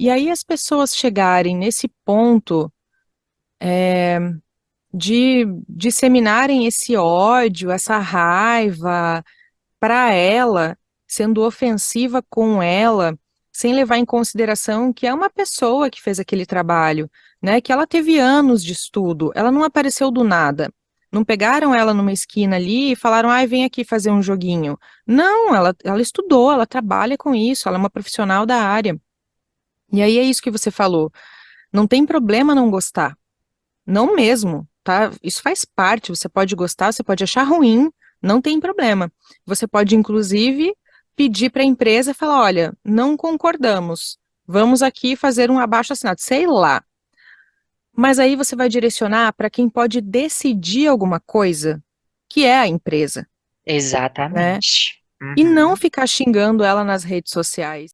E aí as pessoas chegarem nesse ponto é, de disseminarem esse ódio, essa raiva para ela, sendo ofensiva com ela, sem levar em consideração que é uma pessoa que fez aquele trabalho, né, que ela teve anos de estudo, ela não apareceu do nada. Não pegaram ela numa esquina ali e falaram, ai, vem aqui fazer um joguinho. Não, ela, ela estudou, ela trabalha com isso, ela é uma profissional da área. E aí é isso que você falou. Não tem problema não gostar. Não mesmo, tá? Isso faz parte, você pode gostar, você pode achar ruim, não tem problema. Você pode, inclusive, pedir para a empresa e falar, olha, não concordamos, vamos aqui fazer um abaixo-assinado, sei lá. Mas aí você vai direcionar para quem pode decidir alguma coisa, que é a empresa. Exatamente. Né? Uhum. E não ficar xingando ela nas redes sociais.